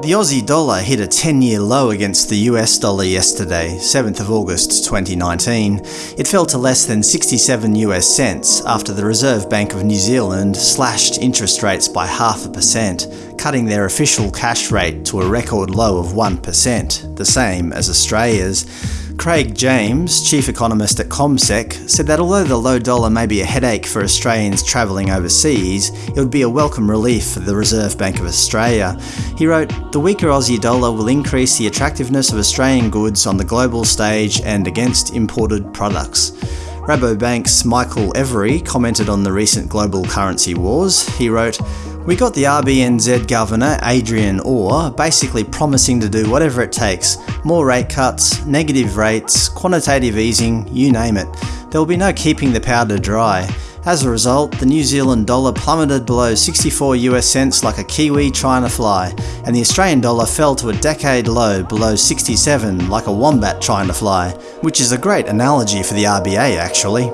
The Aussie dollar hit a 10-year low against the US dollar yesterday, 7th of August 2019. It fell to less than 67 US cents after the Reserve Bank of New Zealand slashed interest rates by half a percent, cutting their official cash rate to a record low of 1%, the same as Australia's. Craig James, chief economist at CommSec, said that although the low dollar may be a headache for Australians travelling overseas, it would be a welcome relief for the Reserve Bank of Australia. He wrote, The weaker Aussie dollar will increase the attractiveness of Australian goods on the global stage and against imported products. Rabobank's Michael Every commented on the recent global currency wars. He wrote, we got the RBNZ Governor, Adrian Orr, basically promising to do whatever it takes. More rate cuts, negative rates, quantitative easing, you name it. There will be no keeping the powder dry. As a result, the New Zealand dollar plummeted below 64 US cents like a kiwi trying to fly, and the Australian dollar fell to a decade low below 67 like a wombat trying to fly, which is a great analogy for the RBA actually.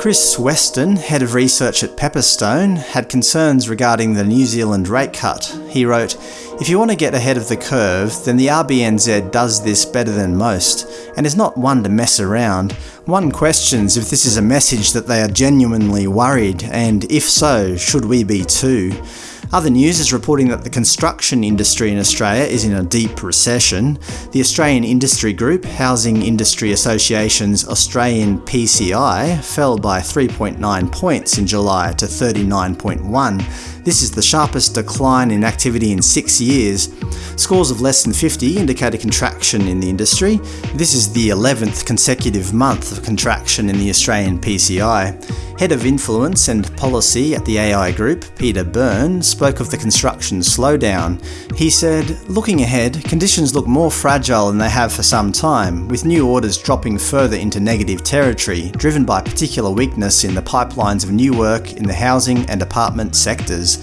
Chris Weston, head of research at Pepperstone, had concerns regarding the New Zealand rate cut. He wrote, If you want to get ahead of the curve, then the RBNZ does this better than most, and is not one to mess around. One questions if this is a message that they are genuinely worried, and if so, should we be too? Other news is reporting that the construction industry in Australia is in a deep recession. The Australian Industry Group, Housing Industry Association's Australian PCI, fell by 3.9 points in July to 39.1. This is the sharpest decline in activity in six years. Scores of less than 50 indicate a contraction in the industry. This is the 11th consecutive month of contraction in the Australian PCI. Head of Influence and Policy at the AI Group, Peter Burn, spoke of the construction slowdown. He said, Looking ahead, conditions look more fragile than they have for some time, with new orders dropping further into negative territory, driven by particular weakness in the pipelines of new work in the housing and apartment sectors.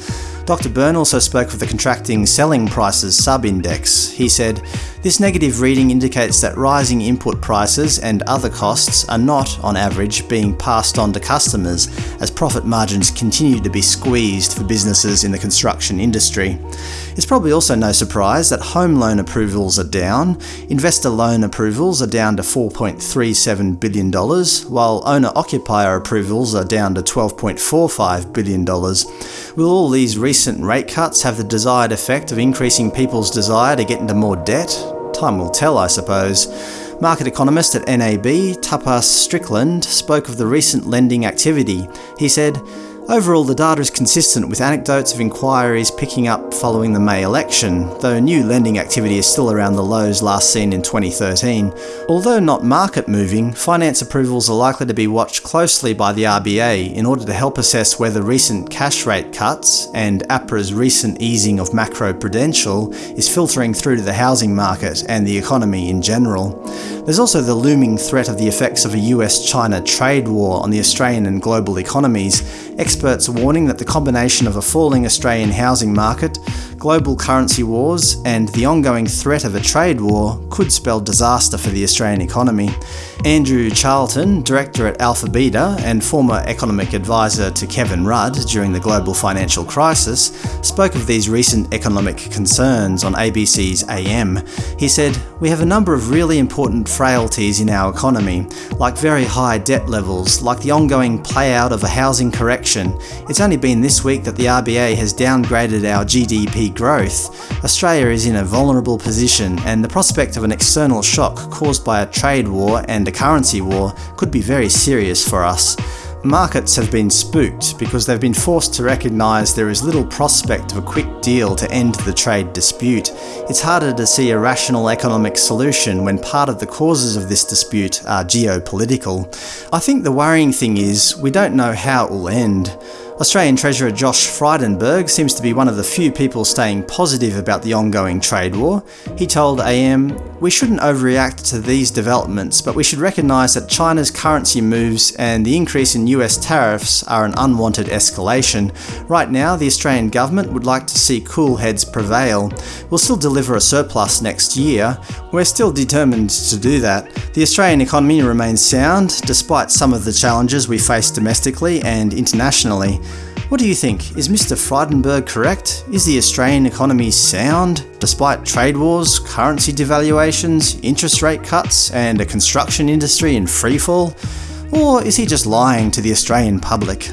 Dr. Burn also spoke of the contracting selling prices sub-index. He said, this negative reading indicates that rising input prices and other costs are not, on average, being passed on to customers, as profit margins continue to be squeezed for businesses in the construction industry. It's probably also no surprise that home loan approvals are down, investor loan approvals are down to $4.37 billion, while owner-occupier approvals are down to $12.45 billion. Will all these recent rate cuts have the desired effect of increasing people's desire to get into more debt? Time will tell, I suppose. Market economist at NAB, Tapas Strickland, spoke of the recent lending activity. He said, Overall, the data is consistent with anecdotes of inquiries picking up following the May election, though new lending activity is still around the lows last seen in 2013. Although not market moving, finance approvals are likely to be watched closely by the RBA in order to help assess whether recent cash rate cuts and APRA's recent easing of macro-prudential is filtering through to the housing market and the economy in general. There's also the looming threat of the effects of a US-China trade war on the Australian and global economies, experts warning that the combination of a falling Australian housing market, global currency wars, and the ongoing threat of a trade war could spell disaster for the Australian economy. Andrew Charlton, director at Alpha Beta and former economic advisor to Kevin Rudd during the global financial crisis, spoke of these recent economic concerns on ABC's AM. He said, We have a number of really important frailties in our economy, like very high debt levels, like the ongoing play out of a housing correction. It's only been this week that the RBA has downgraded our GDP growth. Australia is in a vulnerable position, and the prospect of an external shock caused by a trade war and a currency war could be very serious for us. Markets have been spooked because they've been forced to recognise there is little prospect of a quick deal to end the trade dispute. It's harder to see a rational economic solution when part of the causes of this dispute are geopolitical. I think the worrying thing is, we don't know how it will end. Australian Treasurer Josh Frydenberg seems to be one of the few people staying positive about the ongoing trade war. He told AM, We shouldn't overreact to these developments, but we should recognise that China's currency moves and the increase in US tariffs are an unwanted escalation. Right now, the Australian government would like to see cool heads prevail. We'll still deliver a surplus next year. We're still determined to do that. The Australian economy remains sound, despite some of the challenges we face domestically and internationally. What do you think? Is Mr. Frydenberg correct? Is the Australian economy sound, despite trade wars, currency devaluations, interest rate cuts, and a construction industry in freefall? Or is he just lying to the Australian public?